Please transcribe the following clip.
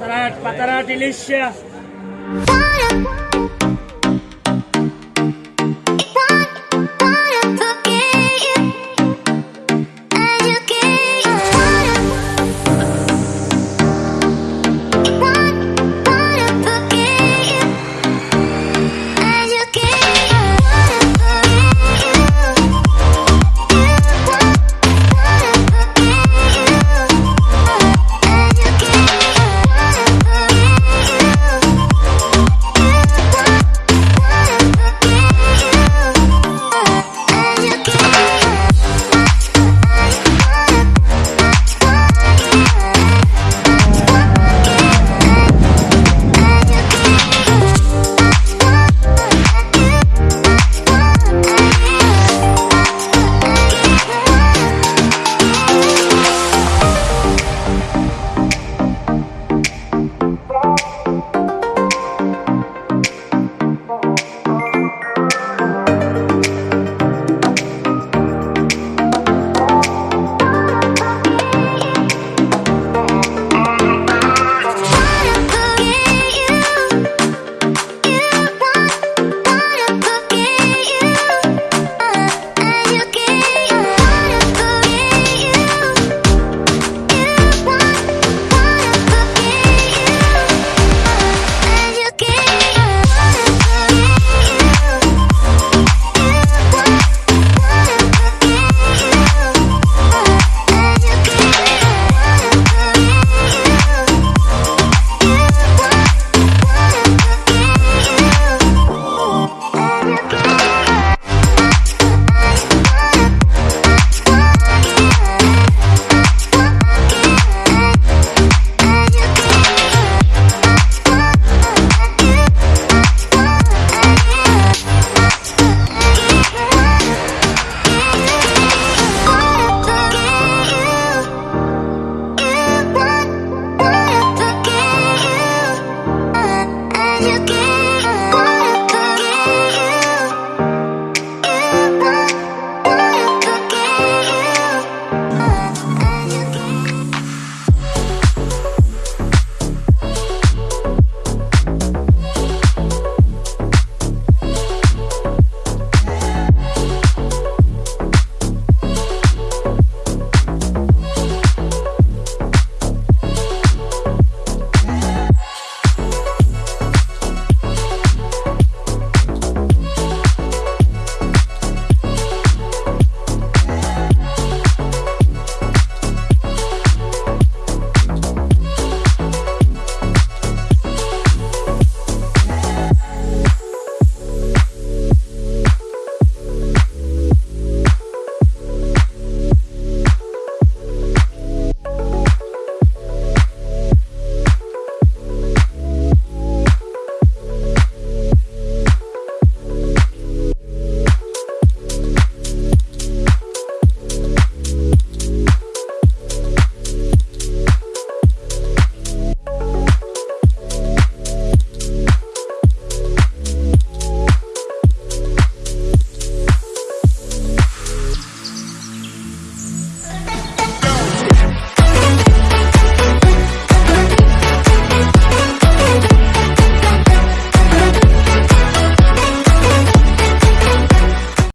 Patara, patara delicious.